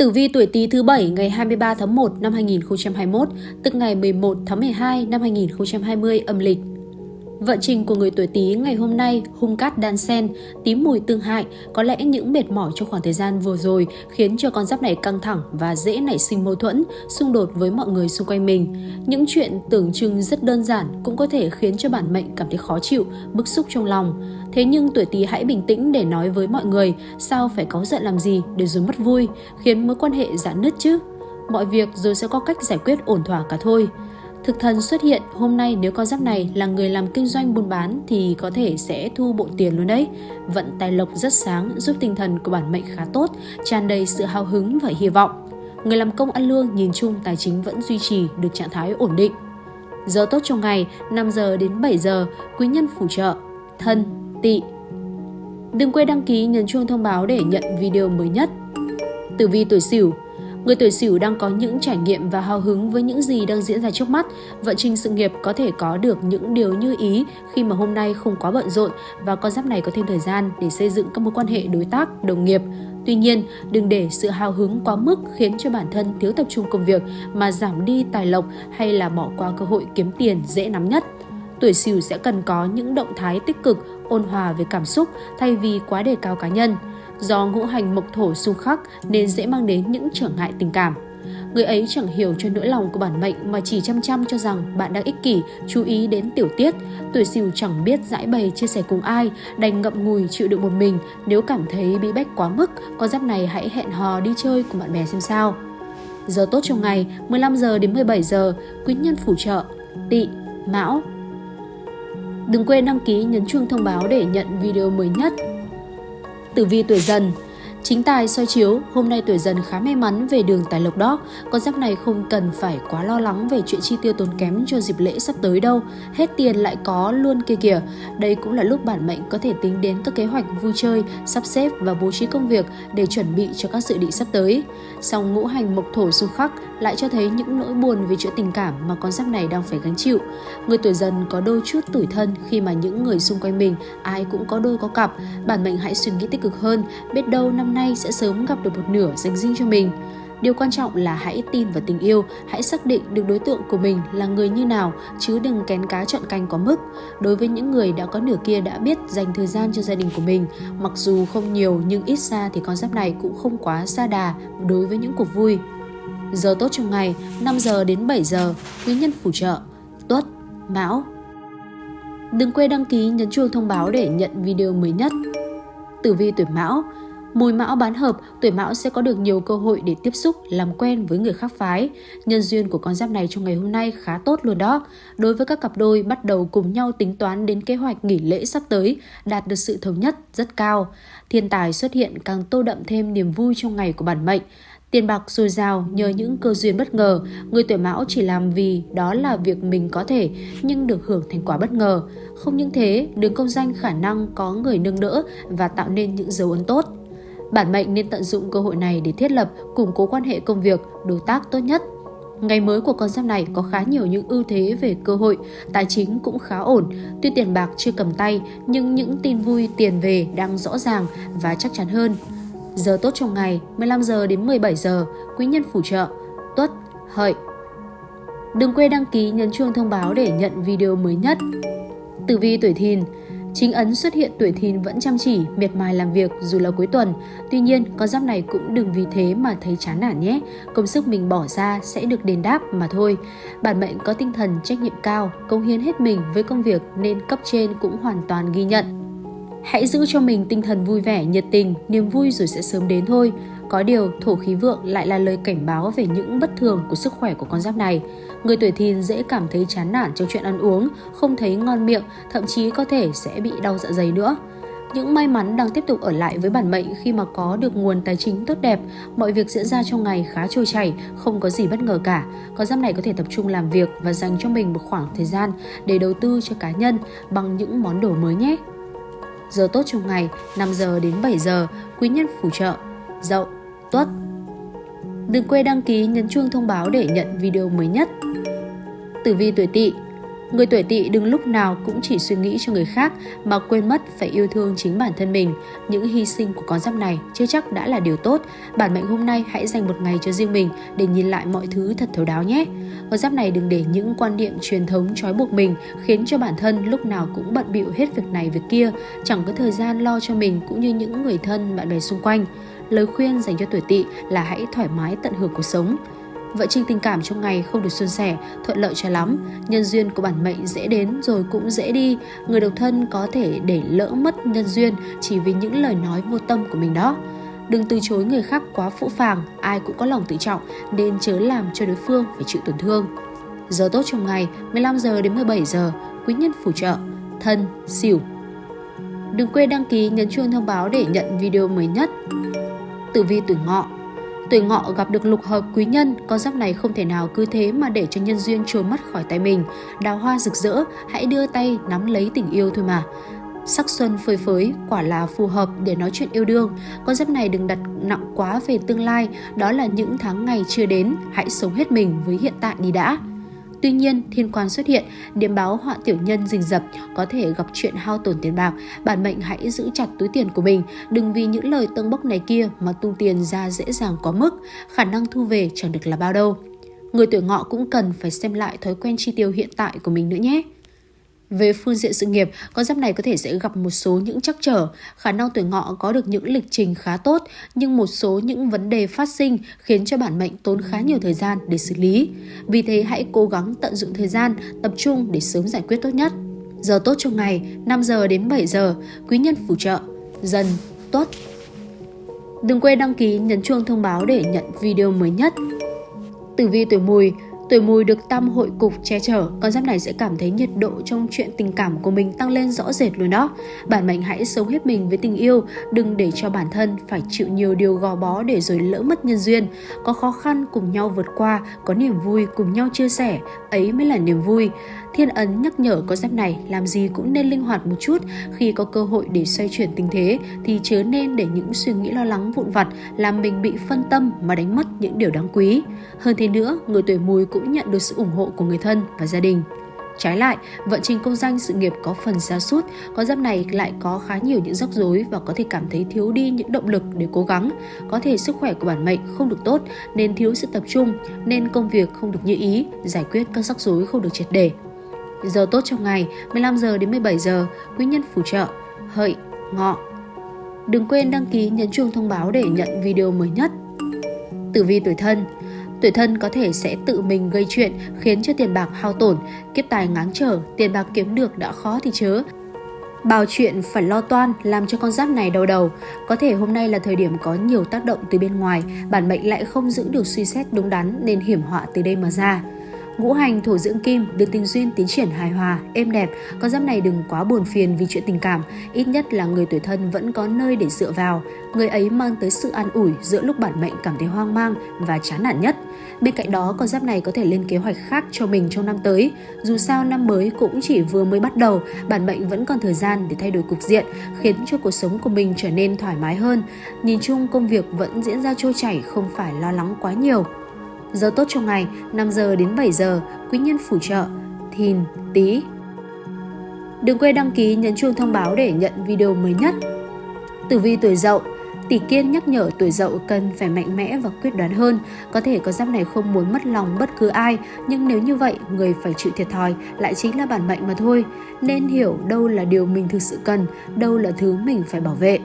Tử vi tuổi Tý thứ bảy ngày 23 tháng 1 năm 2021, tức ngày 11 tháng 12 năm 2020 âm lịch. Vận trình của người tuổi Tý ngày hôm nay hung cát đan sen, tím mùi tương hại, có lẽ những mệt mỏi trong khoảng thời gian vừa rồi khiến cho con giáp này căng thẳng và dễ nảy sinh mâu thuẫn, xung đột với mọi người xung quanh mình. Những chuyện tưởng chừng rất đơn giản cũng có thể khiến cho bản mệnh cảm thấy khó chịu, bức xúc trong lòng. Thế nhưng tuổi Tý hãy bình tĩnh để nói với mọi người, sao phải có giận làm gì để rồi mất vui, khiến mối quan hệ giãn nứt chứ. Mọi việc rồi sẽ có cách giải quyết ổn thỏa cả thôi. Thực thần xuất hiện hôm nay nếu con giáp này là người làm kinh doanh buôn bán thì có thể sẽ thu bộ tiền luôn đấy. Vận tài lộc rất sáng giúp tinh thần của bản mệnh khá tốt, tràn đầy sự hào hứng và hy vọng. Người làm công ăn lương nhìn chung tài chính vẫn duy trì được trạng thái ổn định. Giờ tốt trong ngày 5 giờ đến 7 giờ, quý nhân phù trợ, thân, Tị. Đừng quên đăng ký nhấn chuông thông báo để nhận video mới nhất. Tử vi tuổi Sửu Người tuổi Sửu đang có những trải nghiệm và hào hứng với những gì đang diễn ra trước mắt. Vận trình sự nghiệp có thể có được những điều như ý khi mà hôm nay không quá bận rộn và con giáp này có thêm thời gian để xây dựng các mối quan hệ đối tác, đồng nghiệp. Tuy nhiên, đừng để sự hào hứng quá mức khiến cho bản thân thiếu tập trung công việc mà giảm đi tài lộc hay là bỏ qua cơ hội kiếm tiền dễ nắm nhất. Tuổi Sửu sẽ cần có những động thái tích cực, ôn hòa về cảm xúc thay vì quá đề cao cá nhân do ngũ hành mộc thổ xung khắc nên dễ mang đến những trở ngại tình cảm. Người ấy chẳng hiểu cho nỗi lòng của bản mệnh mà chỉ chăm chăm cho rằng bạn đang ích kỷ, chú ý đến tiểu tiết. Tuổi sửu chẳng biết giải bày chia sẻ cùng ai, đành ngậm ngùi chịu đựng một mình. Nếu cảm thấy bị bách quá mức, con giáp này hãy hẹn hò đi chơi cùng bạn bè xem sao. Giờ tốt trong ngày 15 giờ đến 17 giờ, quý nhân phù trợ, tỵ, mão. Đừng quên đăng ký, nhấn chuông thông báo để nhận video mới nhất. Tử vi tuổi dần Chính tài soi chiếu, hôm nay tuổi dần khá may mắn về đường tài lộc đó. Con giáp này không cần phải quá lo lắng về chuyện chi tiêu tốn kém cho dịp lễ sắp tới đâu. Hết tiền lại có luôn kia kìa. Đây cũng là lúc bản mệnh có thể tính đến các kế hoạch vui chơi, sắp xếp và bố trí công việc để chuẩn bị cho các dự định sắp tới. Song ngũ hành mộc thổ xung khắc lại cho thấy những nỗi buồn về chuyện tình cảm mà con giáp này đang phải gánh chịu. Người tuổi dần có đôi chút tủi thân khi mà những người xung quanh mình ai cũng có đôi có cặp. Bản mệnh hãy suy nghĩ tích cực hơn, biết đâu năm nay sẽ sớm gặp được một nửa dành riêng cho mình. Điều quan trọng là hãy tin vào tình yêu, hãy xác định được đối tượng của mình là người như nào, chứ đừng kén cá chọn canh có mức. Đối với những người đã có nửa kia đã biết dành thời gian cho gia đình của mình, mặc dù không nhiều nhưng ít xa thì con giáp này cũng không quá xa đà đối với những cuộc vui. Giờ tốt trong ngày 5 giờ đến 7 giờ, quý nhân phù trợ, tuất, mão. Đừng quên đăng ký nhấn chuông thông báo để nhận video mới nhất. Tử vi tuổi mão Mùi mão bán hợp, tuổi mão sẽ có được nhiều cơ hội để tiếp xúc, làm quen với người khác phái. Nhân duyên của con giáp này trong ngày hôm nay khá tốt luôn đó. Đối với các cặp đôi bắt đầu cùng nhau tính toán đến kế hoạch nghỉ lễ sắp tới, đạt được sự thống nhất rất cao. Thiên tài xuất hiện càng tô đậm thêm niềm vui trong ngày của bản mệnh. Tiền bạc dồi dào nhờ những cơ duyên bất ngờ, người tuổi mão chỉ làm vì đó là việc mình có thể nhưng được hưởng thành quả bất ngờ. Không những thế, đường công danh khả năng có người nâng đỡ và tạo nên những dấu ấn tốt. Bản mệnh nên tận dụng cơ hội này để thiết lập, củng cố quan hệ công việc, đối tác tốt nhất. Ngày mới của con giáp này có khá nhiều những ưu thế về cơ hội, tài chính cũng khá ổn. Tuy tiền bạc chưa cầm tay, nhưng những tin vui tiền về đang rõ ràng và chắc chắn hơn. Giờ tốt trong ngày 15 giờ đến 17 giờ, quý nhân phù trợ, tuất, hợi. Đừng quên đăng ký nhấn chuông thông báo để nhận video mới nhất. Tử vi tuổi thìn Chính ấn xuất hiện tuổi thìn vẫn chăm chỉ, miệt mài làm việc dù là cuối tuần. Tuy nhiên, con giáp này cũng đừng vì thế mà thấy chán nản nhé. Công sức mình bỏ ra sẽ được đền đáp mà thôi. Bản mệnh có tinh thần trách nhiệm cao, công hiến hết mình với công việc nên cấp trên cũng hoàn toàn ghi nhận. Hãy giữ cho mình tinh thần vui vẻ, nhiệt tình, niềm vui rồi sẽ sớm đến thôi. Có điều, thổ khí vượng lại là lời cảnh báo về những bất thường của sức khỏe của con giáp này. Người tuổi thìn dễ cảm thấy chán nản trong chuyện ăn uống, không thấy ngon miệng, thậm chí có thể sẽ bị đau dạ dày nữa. Những may mắn đang tiếp tục ở lại với bản mệnh khi mà có được nguồn tài chính tốt đẹp, mọi việc diễn ra trong ngày khá trôi chảy, không có gì bất ngờ cả. Con giáp này có thể tập trung làm việc và dành cho mình một khoảng thời gian để đầu tư cho cá nhân bằng những món đồ mới nhé. Giờ tốt trong ngày 5 giờ đến 7 giờ, quý nhân phù trợ, dậu, tuất. Đừng quên đăng ký nhấn chuông thông báo để nhận video mới nhất. Tử vi tuổi tỵ Người tuổi tỵ đừng lúc nào cũng chỉ suy nghĩ cho người khác mà quên mất phải yêu thương chính bản thân mình. Những hy sinh của con giáp này chưa chắc đã là điều tốt. Bản mệnh hôm nay hãy dành một ngày cho riêng mình để nhìn lại mọi thứ thật thấu đáo nhé. Con giáp này đừng để những quan niệm truyền thống trói buộc mình khiến cho bản thân lúc nào cũng bận bịu hết việc này việc kia, chẳng có thời gian lo cho mình cũng như những người thân bạn bè xung quanh. Lời khuyên dành cho tuổi tỵ là hãy thoải mái tận hưởng cuộc sống. Vợ trình tình cảm trong ngày không được suôn sẻ, thuận lợi cho lắm. Nhân duyên của bản mệnh dễ đến rồi cũng dễ đi. Người độc thân có thể để lỡ mất nhân duyên chỉ vì những lời nói vô tâm của mình đó. Đừng từ chối người khác quá phũ phàng, ai cũng có lòng tự trọng nên chớ làm cho đối phương phải chịu tổn thương. Giờ tốt trong ngày 15 giờ đến 17 giờ, quý nhân phù trợ, thân, xỉu. Đừng quên đăng ký nhấn chuông thông báo để nhận video mới nhất. Tử vi tuổi ngọ Tuổi ngọ gặp được lục hợp quý nhân, con giáp này không thể nào cứ thế mà để cho nhân duyên trôi mất khỏi tay mình. Đào hoa rực rỡ, hãy đưa tay nắm lấy tình yêu thôi mà. Sắc xuân phơi phới quả là phù hợp để nói chuyện yêu đương. Con giáp này đừng đặt nặng quá về tương lai, đó là những tháng ngày chưa đến, hãy sống hết mình với hiện tại đi đã. Tuy nhiên, thiên quan xuất hiện, điểm báo họa tiểu nhân rình rập, có thể gặp chuyện hao tổn tiền bạc. Bản mệnh hãy giữ chặt túi tiền của mình, đừng vì những lời tâng bốc này kia mà tung tiền ra dễ dàng quá mức, khả năng thu về chẳng được là bao đâu. Người tuổi ngọ cũng cần phải xem lại thói quen chi tiêu hiện tại của mình nữa nhé. Về phương diện sự nghiệp, con giáp này có thể sẽ gặp một số những trắc trở, khả năng tuổi ngọ có được những lịch trình khá tốt, nhưng một số những vấn đề phát sinh khiến cho bản mệnh tốn khá nhiều thời gian để xử lý. Vì thế hãy cố gắng tận dụng thời gian, tập trung để sớm giải quyết tốt nhất. Giờ tốt trong ngày 5 giờ đến 7 giờ, quý nhân phù trợ, dần, tốt. Đừng quên đăng ký nhấn chuông thông báo để nhận video mới nhất. Tử vi tuổi mùi Tuổi mùi được tam hội cục che chở, con giáp này sẽ cảm thấy nhiệt độ trong chuyện tình cảm của mình tăng lên rõ rệt luôn đó. Bản mệnh hãy sống hết mình với tình yêu, đừng để cho bản thân phải chịu nhiều điều gò bó để rồi lỡ mất nhân duyên. Có khó khăn cùng nhau vượt qua, có niềm vui cùng nhau chia sẻ, ấy mới là niềm vui. Thiên ấn nhắc nhở con giáp này làm gì cũng nên linh hoạt một chút khi có cơ hội để xoay chuyển tình thế thì chớ nên để những suy nghĩ lo lắng vụn vặt làm mình bị phân tâm mà đánh mất những điều đáng quý. Hơn thế nữa, người tuổi mùi cũng cũng nhận được sự ủng hộ của người thân và gia đình. Trái lại, vận trình công danh sự nghiệp có phần xa sút con giáp này lại có khá nhiều những rắc rối và có thể cảm thấy thiếu đi những động lực để cố gắng. Có thể sức khỏe của bản mệnh không được tốt nên thiếu sự tập trung, nên công việc không được như ý, giải quyết các rắc rối không được triệt để. Giờ tốt trong ngày 15 giờ đến 17 giờ, quý nhân phù trợ, hợi, ngọ. Đừng quên đăng ký nhấn chuông thông báo để nhận video mới nhất. Tử vi tuổi thân Tuổi thân có thể sẽ tự mình gây chuyện khiến cho tiền bạc hao tổn, kiếp tài ngáng trở, tiền bạc kiếm được đã khó thì chớ. Bao chuyện phải lo toan làm cho con giáp này đau đầu. Có thể hôm nay là thời điểm có nhiều tác động từ bên ngoài, bản mệnh lại không giữ được suy xét đúng đắn nên hiểm họa từ đây mà ra. Ngũ hành thổ dưỡng kim được tình duyên tiến triển hài hòa, êm đẹp, con giáp này đừng quá buồn phiền vì chuyện tình cảm, ít nhất là người tuổi thân vẫn có nơi để dựa vào. Người ấy mang tới sự an ủi giữa lúc bản mệnh cảm thấy hoang mang và chán nản nhất. Bên cạnh đó, con giáp này có thể lên kế hoạch khác cho mình trong năm tới. Dù sao năm mới cũng chỉ vừa mới bắt đầu, bản mệnh vẫn còn thời gian để thay đổi cục diện, khiến cho cuộc sống của mình trở nên thoải mái hơn. Nhìn chung công việc vẫn diễn ra trôi chảy, không phải lo lắng quá nhiều. Giờ tốt trong ngày 5 giờ đến 7 giờ, quý nhân phù trợ, thìn, tí. Đừng quên đăng ký nhấn chuông thông báo để nhận video mới nhất. Tử vi tuổi dậu Tỷ Kiên nhắc nhở tuổi dậu cần phải mạnh mẽ và quyết đoán hơn. Có thể có giáp này không muốn mất lòng bất cứ ai, nhưng nếu như vậy, người phải chịu thiệt thòi lại chính là bản mệnh mà thôi. Nên hiểu đâu là điều mình thực sự cần, đâu là thứ mình phải bảo vệ.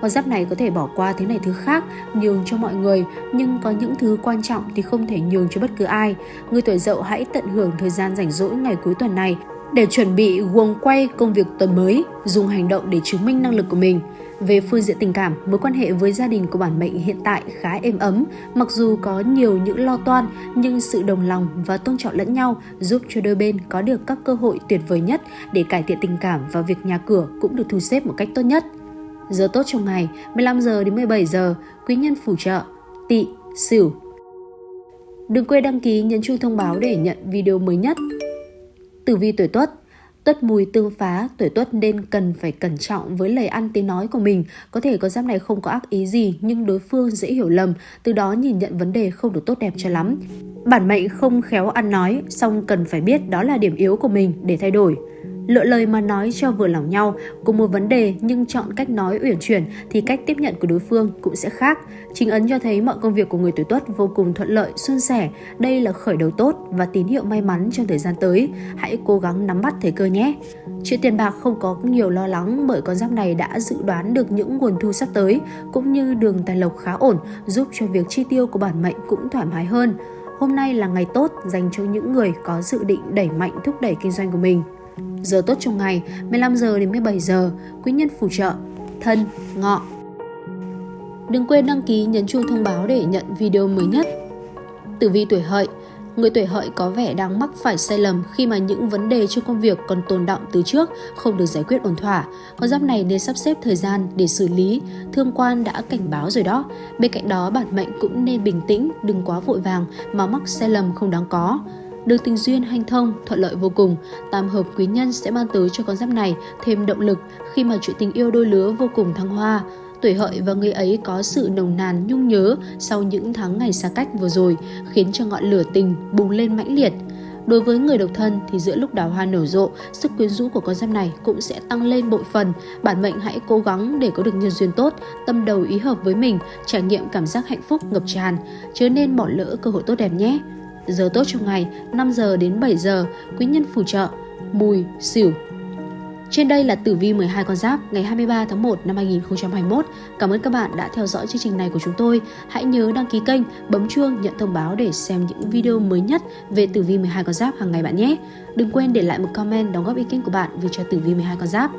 Con giáp này có thể bỏ qua thứ này thứ khác, nhường cho mọi người, nhưng có những thứ quan trọng thì không thể nhường cho bất cứ ai. Người tuổi dậu hãy tận hưởng thời gian rảnh rỗi ngày cuối tuần này để chuẩn bị guồng quay công việc tuần mới, dùng hành động để chứng minh năng lực của mình. Về phương diện tình cảm, mối quan hệ với gia đình của bản mệnh hiện tại khá êm ấm, mặc dù có nhiều những lo toan nhưng sự đồng lòng và tôn trọng lẫn nhau giúp cho đôi bên có được các cơ hội tuyệt vời nhất để cải thiện tình cảm và việc nhà cửa cũng được thu xếp một cách tốt nhất. Giờ tốt trong ngày 15 giờ đến 17 giờ, quý nhân phù trợ, tỵ, sửu. Đừng quên đăng ký nhấn chuông thông báo để nhận video mới nhất. Tử vi tuổi tuất Tuất mùi tương phá, tuổi tuất nên cần phải cẩn trọng với lời ăn tiếng nói của mình. Có thể con giáp này không có ác ý gì nhưng đối phương dễ hiểu lầm, từ đó nhìn nhận vấn đề không được tốt đẹp cho lắm. Bản mệnh không khéo ăn nói, song cần phải biết đó là điểm yếu của mình để thay đổi lựa lời mà nói cho vừa lòng nhau cùng một vấn đề nhưng chọn cách nói uyển chuyển thì cách tiếp nhận của đối phương cũng sẽ khác. Chính ấn cho thấy mọi công việc của người tuổi tuất vô cùng thuận lợi, suôn sẻ. Đây là khởi đầu tốt và tín hiệu may mắn trong thời gian tới. Hãy cố gắng nắm bắt thời cơ nhé. Chuyện tiền bạc không có nhiều lo lắng bởi con giáp này đã dự đoán được những nguồn thu sắp tới cũng như đường tài lộc khá ổn giúp cho việc chi tiêu của bản mệnh cũng thoải mái hơn. Hôm nay là ngày tốt dành cho những người có dự định đẩy mạnh thúc đẩy kinh doanh của mình. Giờ tốt trong ngày 15 giờ đến 17 giờ, quý nhân phù trợ, thân, ngọ. Đừng quên đăng ký nhấn chuông thông báo để nhận video mới nhất. Tử vi tuổi hợi Người tuổi hợi có vẻ đang mắc phải sai lầm khi mà những vấn đề trong công việc còn tồn động từ trước không được giải quyết ổn thỏa. Con giáp này nên sắp xếp thời gian để xử lý, thương quan đã cảnh báo rồi đó. Bên cạnh đó bản mệnh cũng nên bình tĩnh, đừng quá vội vàng mà mắc sai lầm không đáng có. Được tình duyên hanh thông, thuận lợi vô cùng, tam hợp quý nhân sẽ mang tới cho con giáp này thêm động lực khi mà chuyện tình yêu đôi lứa vô cùng thăng hoa. Tuổi hợi và người ấy có sự nồng nàn nhung nhớ sau những tháng ngày xa cách vừa rồi, khiến cho ngọn lửa tình bùng lên mãnh liệt. Đối với người độc thân thì giữa lúc đào hoa nở rộ, sức quyến rũ của con giáp này cũng sẽ tăng lên bội phần. Bản mệnh hãy cố gắng để có được nhân duyên tốt, tâm đầu ý hợp với mình, trải nghiệm cảm giác hạnh phúc ngập tràn, chớ nên bỏ lỡ cơ hội tốt đẹp nhé. Giờ tốt trong ngày 5 giờ đến 7 giờ, quý nhân phù trợ, mùi, xỉu. Trên đây là tử vi 12 con giáp ngày 23 tháng 1 năm 2021. Cảm ơn các bạn đã theo dõi chương trình này của chúng tôi. Hãy nhớ đăng ký kênh, bấm chuông nhận thông báo để xem những video mới nhất về tử vi 12 con giáp hàng ngày bạn nhé. Đừng quên để lại một comment đóng góp ý kiến của bạn về cho tử vi 12 con giáp.